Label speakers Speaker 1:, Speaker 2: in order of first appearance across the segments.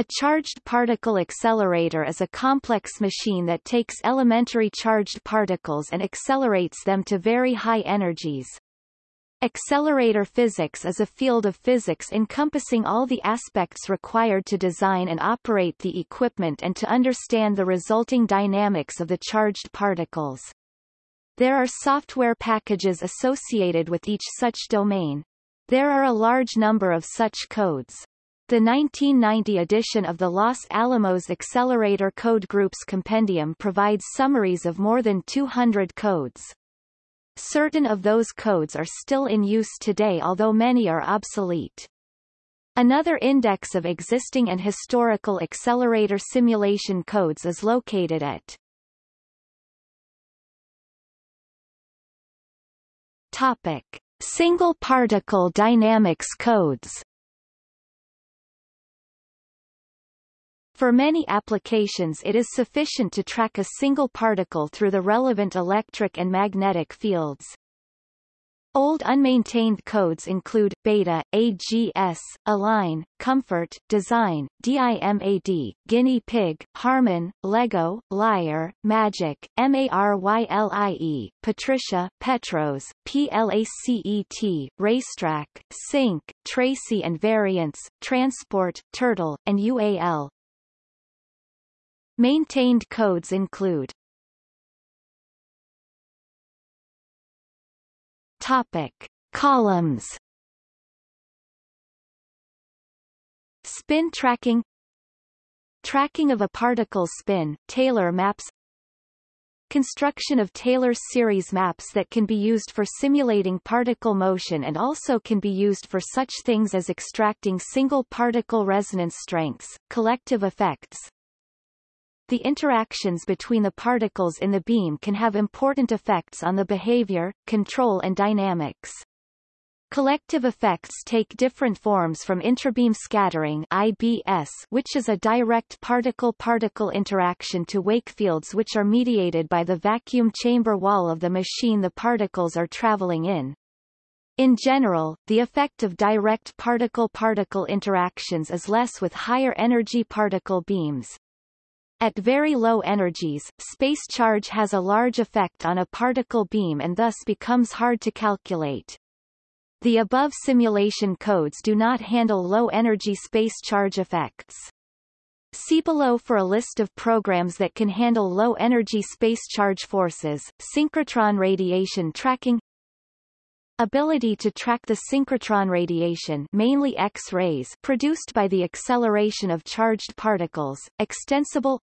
Speaker 1: A charged particle accelerator is a complex machine that takes elementary charged particles and accelerates them to very high energies. Accelerator physics is a field of physics encompassing all the aspects required to design and operate the equipment and to understand the resulting dynamics of the charged particles. There are software packages associated with each such domain. There are a large number of such codes. The 1990 edition of the Los Alamos Accelerator Code Group's compendium provides summaries of more than 200 codes. Certain of those codes are still in use today although many are obsolete. Another index of existing and historical accelerator simulation codes is located at Topic. Single particle dynamics codes For many applications it is sufficient to track a single particle through the relevant electric and magnetic fields. Old unmaintained codes include, Beta, AGS, Align, Comfort, Design, DIMAD, Guinea Pig, Harmon, Lego, Liar, Magic, MARYLIE, Patricia, Petros, PLACET, Racetrack, Sync, Tracy and Variants, Transport, Turtle, and UAL. Maintained codes include Topic. Columns Spin tracking Tracking of a particle's spin, Taylor maps Construction of Taylor series maps that can be used for simulating particle motion and also can be used for such things as extracting single particle resonance strengths, collective effects, the interactions between the particles in the beam can have important effects on the behavior, control and dynamics. Collective effects take different forms from intrabeam scattering IBS, which is a direct particle-particle interaction to wake fields which are mediated by the vacuum chamber wall of the machine the particles are traveling in. In general, the effect of direct particle-particle interactions is less with higher energy particle beams. At very low energies, space charge has a large effect on a particle beam and thus becomes hard to calculate. The above simulation codes do not handle low-energy space charge effects. See below for a list of programs that can handle low-energy space charge forces, synchrotron radiation tracking Ability to track the synchrotron radiation mainly X-rays produced by the acceleration of charged particles, extensible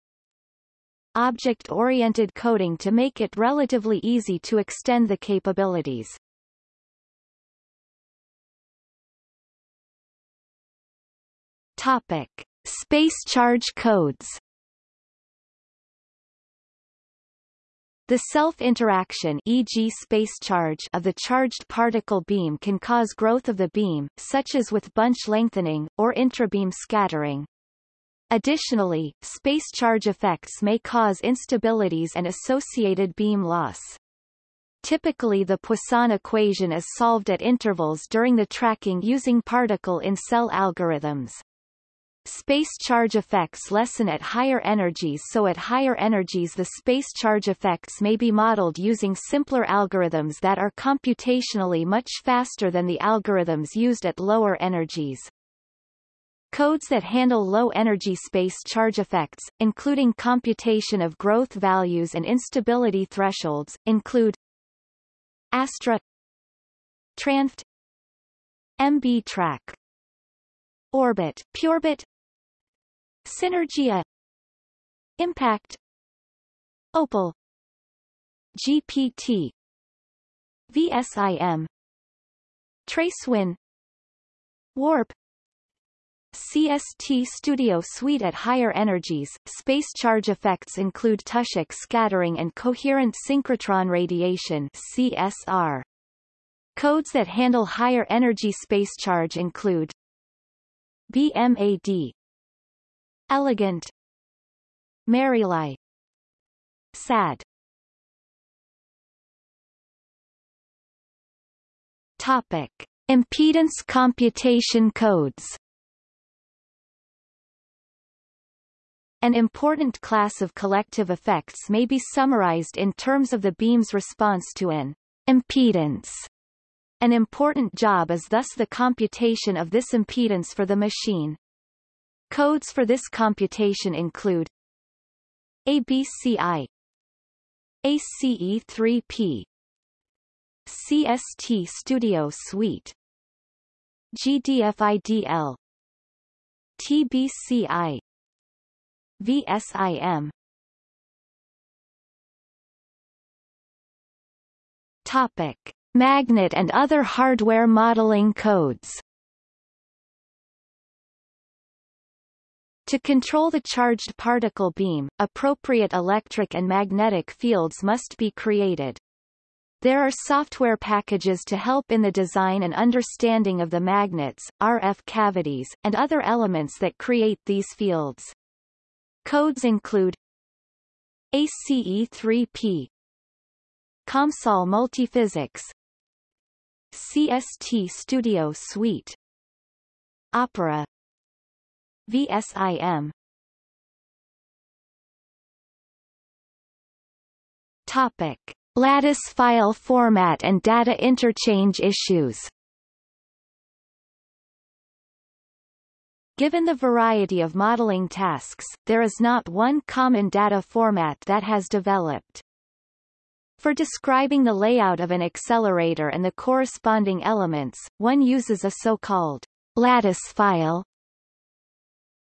Speaker 1: object-oriented coding to make it relatively easy to extend the capabilities. Topic. Space charge codes The self-interaction e.g. space charge of the charged particle beam can cause growth of the beam, such as with bunch lengthening, or intrabeam scattering. Additionally, space charge effects may cause instabilities and associated beam loss. Typically the Poisson equation is solved at intervals during the tracking using particle-in-cell algorithms. Space charge effects lessen at higher energies so at higher energies the space charge effects may be modeled using simpler algorithms that are computationally much faster than the algorithms used at lower energies. Codes that handle low-energy space charge effects, including computation of growth values and instability thresholds, include Astra Tranft MB Track Orbit PyORBIT Synergia Impact Opal GPT VSIM Tracewin Warp CST Studio Suite at higher energies, space charge effects include Touschek scattering and coherent synchrotron radiation CSR. Codes that handle higher energy space charge include BMAD Elegant MARYLIE SAD Topic. Impedance computation codes An important class of collective effects may be summarized in terms of the beam's response to an impedance. An important job is thus the computation of this impedance for the machine. Codes for this computation include ABCI ACE3P CST Studio Suite GDFIDL TBCI VSIM Topic Magnet and other hardware modeling codes To control the charged particle beam, appropriate electric and magnetic fields must be created. There are software packages to help in the design and understanding of the magnets, RF cavities, and other elements that create these fields. Codes include ACE3P COMSOL Multiphysics CST Studio Suite Opera VSIM Topic. Lattice file format and data interchange issues Given the variety of modeling tasks, there is not one common data format that has developed. For describing the layout of an accelerator and the corresponding elements, one uses a so-called lattice file.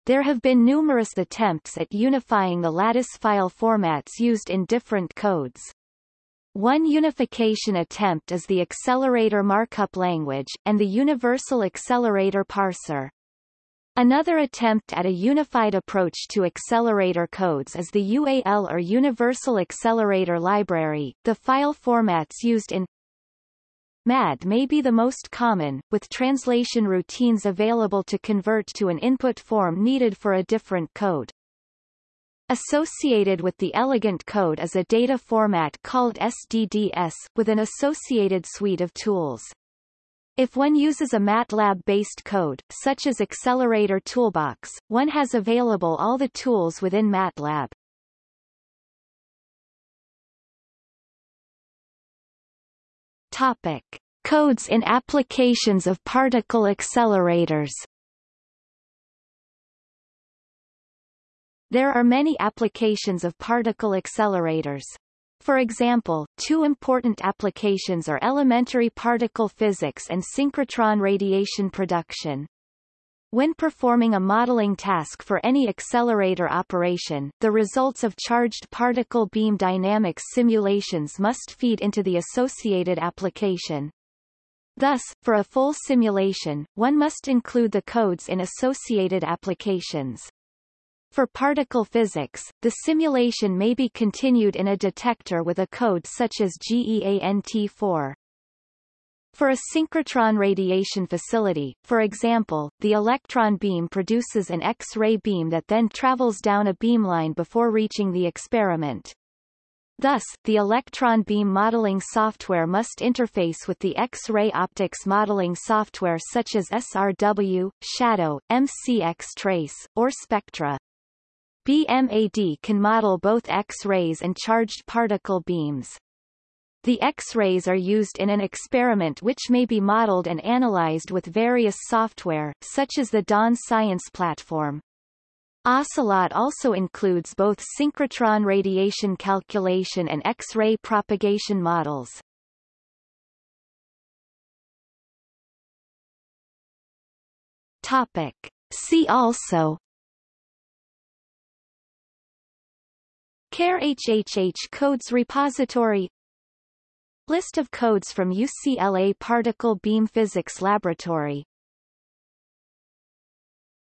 Speaker 1: There have been numerous attempts at unifying the lattice file formats used in different codes. One unification attempt is the Accelerator Markup Language, and the Universal Accelerator Parser. Another attempt at a unified approach to accelerator codes is the UAL or Universal Accelerator Library. The file formats used in MAD may be the most common, with translation routines available to convert to an input form needed for a different code. Associated with the elegant code is a data format called SDDS, with an associated suite of tools. If one uses a MATLAB-based code, such as Accelerator Toolbox, one has available all the tools within MATLAB. Topic. Codes in applications of particle accelerators There are many applications of particle accelerators. For example, two important applications are elementary particle physics and synchrotron radiation production. When performing a modeling task for any accelerator operation, the results of charged particle beam dynamics simulations must feed into the associated application. Thus, for a full simulation, one must include the codes in associated applications. For particle physics, the simulation may be continued in a detector with a code such as GEANT4. For a synchrotron radiation facility, for example, the electron beam produces an X-ray beam that then travels down a beamline before reaching the experiment. Thus, the electron beam modeling software must interface with the X-ray optics modeling software such as SRW, Shadow, MCX Trace, or Spectra. BMAD can model both X-rays and charged particle beams. The X-rays are used in an experiment which may be modeled and analyzed with various software, such as the Dawn Science platform. Ocelot also includes both synchrotron radiation calculation and X-ray propagation models. Topic. See also CARE HHH Codes Repository. List of codes from UCLA Particle Beam Physics Laboratory